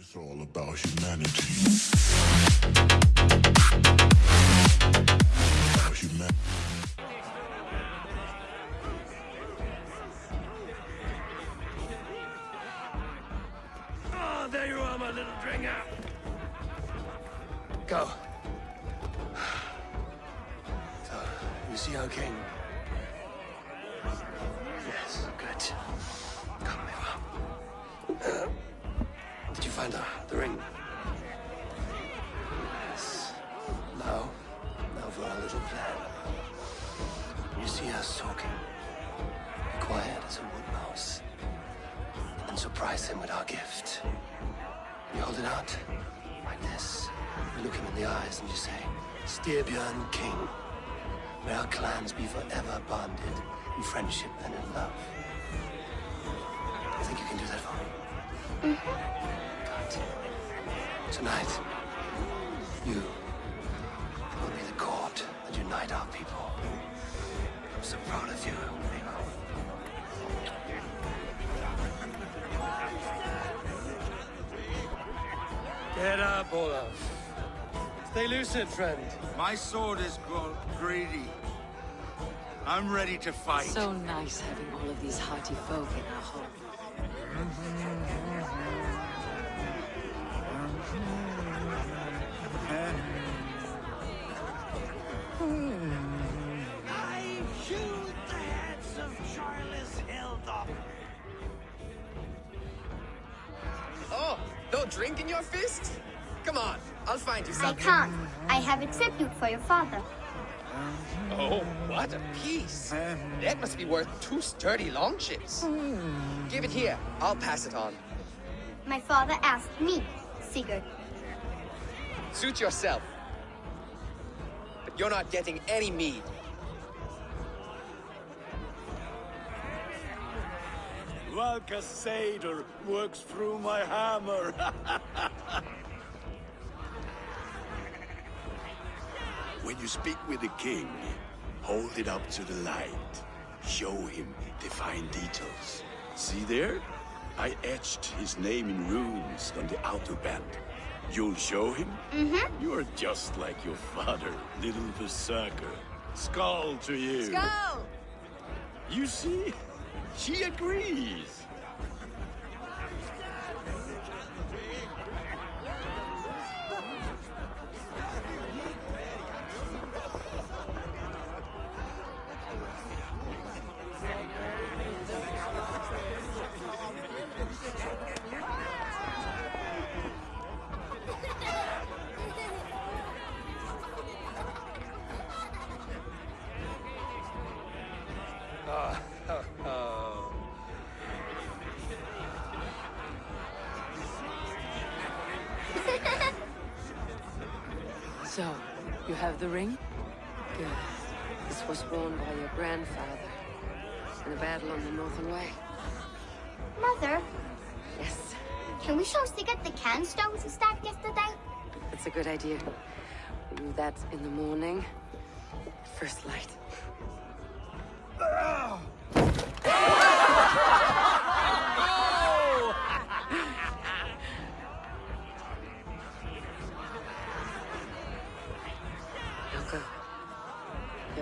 It's all about humanity. Oh, there you are, my little dringer. Go. So, you see our king? Surprise him with our gift. You hold it out, like this. You look him in the eyes and you say, Styrbjörn King, may our clans be forever bonded in friendship and in love. I think you can do that for me. Mm-hmm. Good. Tonight, you Get up, Stay lucid, friend. My sword is greedy. I'm ready to fight. So nice having all of these hearty folk in our home. I shoot the heads of Charles Hildop. Oh, no drink in your fist? Come on, I'll find you something. I can't. I have a tribute for your father. Oh, what a piece. That must be worth two sturdy longships. Give it here. I'll pass it on. My father asked me, Sigurd. Suit yourself. But you're not getting any mead. Valka Seder works through my hammer. When you speak with the king, hold it up to the light. Show him the fine details. See there? I etched his name in runes on the outer band. You'll show him? Mm-hmm. You're just like your father, little berserker. Skål to you. Skål! You see? She agrees. So, you have the ring? Good. This was worn by your grandfather in the battle on the Northern Way. Mother, Yes, can we show Sigurd the can stones we stacked yesterday? that's a good idea. We do that in the morning. First light. Ah!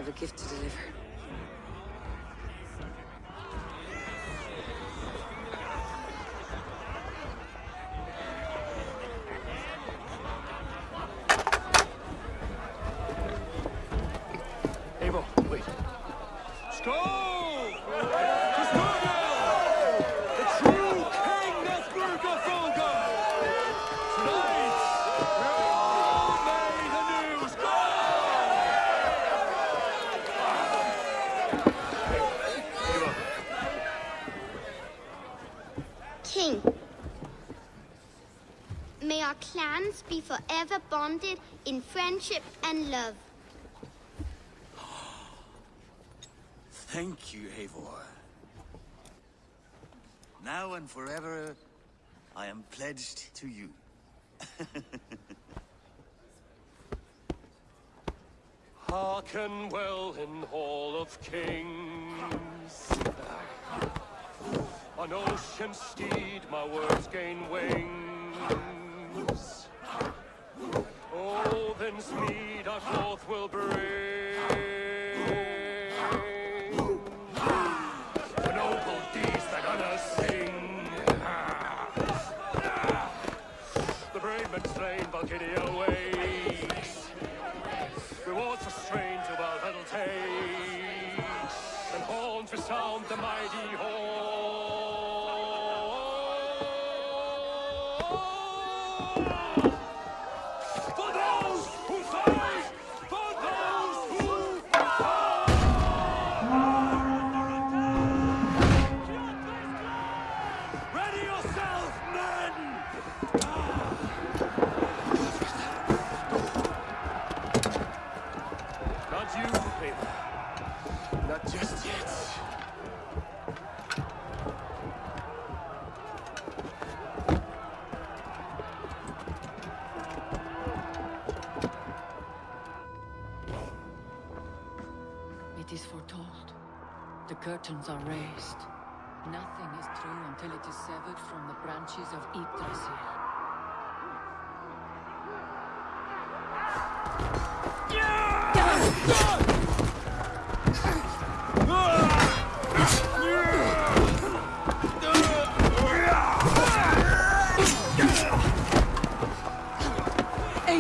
Have a gift to deliver. Eivor, wait. Skål! To Sturgill! The true king of Burgerfolga! Tonight, we're all made anew! Skål! King. May our be forever bonded in friendship and love. Thank you, Eivor. Now and forever, I am pledged to you. Hearken well in Hall of Kings. On ocean steed my words gain wings. Odin's mead our forth will bring. The noble deeds they're gonna sing. The brave men slain Valkyria away. Not. Not just yet. It is foretold. The curtains are raised. Nothing is true until it is severed from the branches of Yggdrasil. Eivor!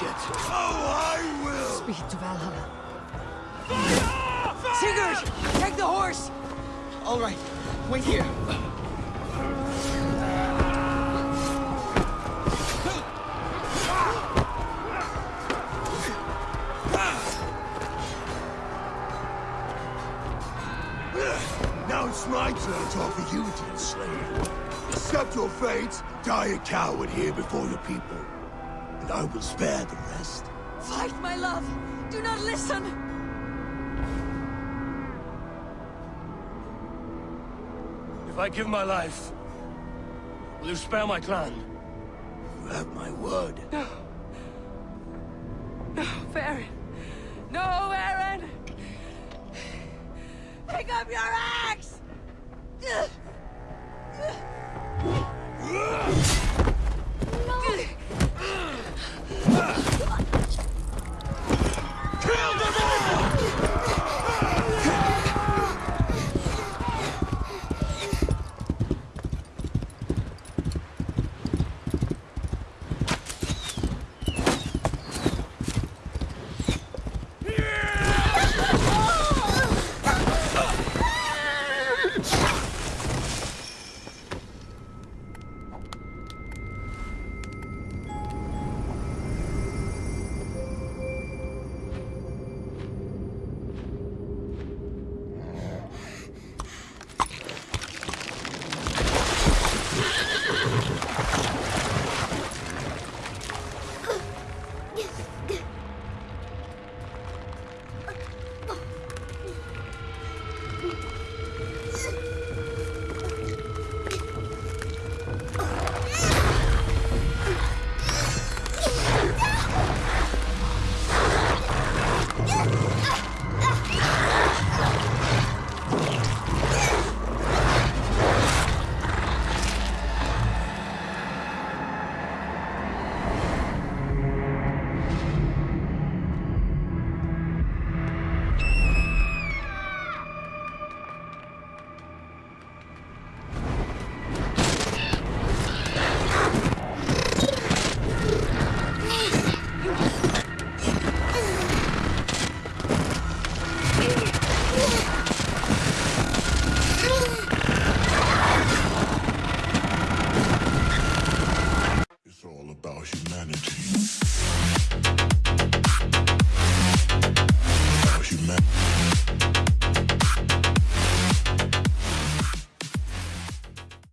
end this bloodshed! Speed to Valhalla. Sigurd! Take the horse! All right, wait here. Now it's my turn to offer you, dear slave. Accept your fate, die a coward here before your people, and I will spare the rest. Fight, my love! Do not listen! If I give my life, will you spare my clan? You have my word. No, No, Varin! No, Varin! Pick up your axe!